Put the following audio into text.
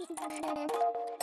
聞いてもら